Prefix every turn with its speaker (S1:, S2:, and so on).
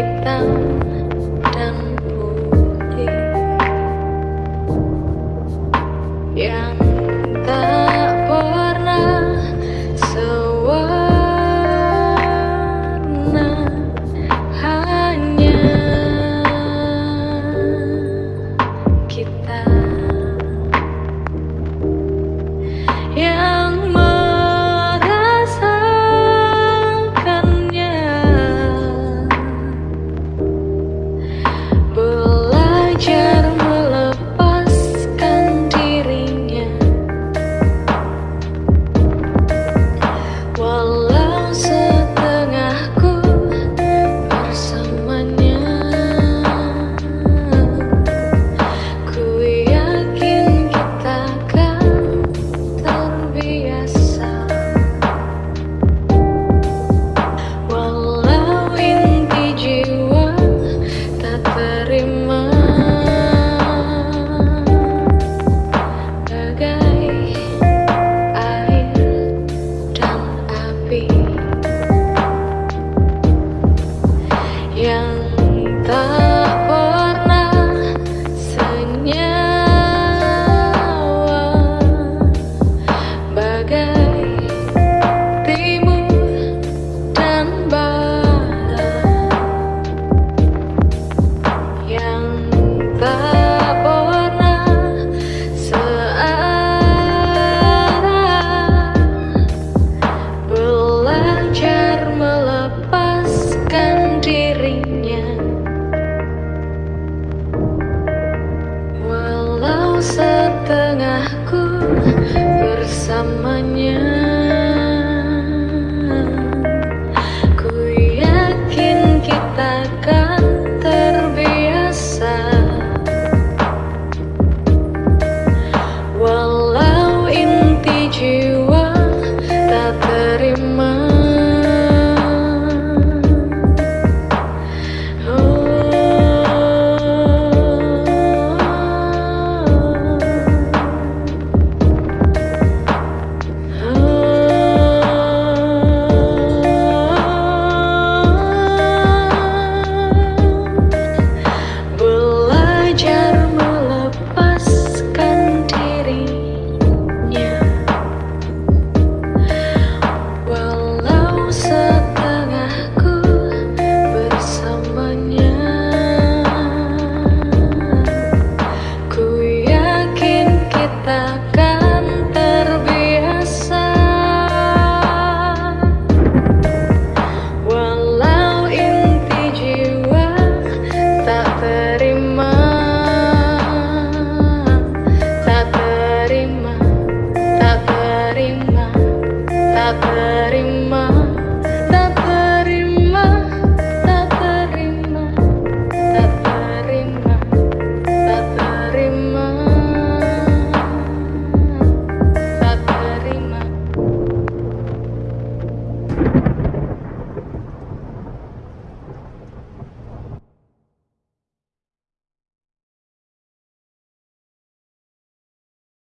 S1: keep them